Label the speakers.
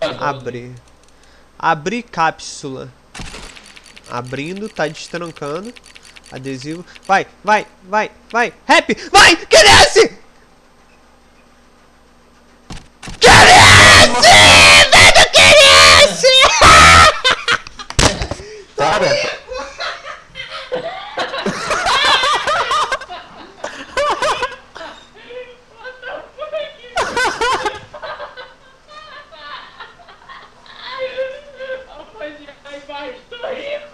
Speaker 1: Abrir. Abrir cápsula. Abrindo, tá destrancando. Adesivo. Vai, vai, vai, vai. Rap, vai, cresce! É cresce! É Velho, cresce! É Para! saindo.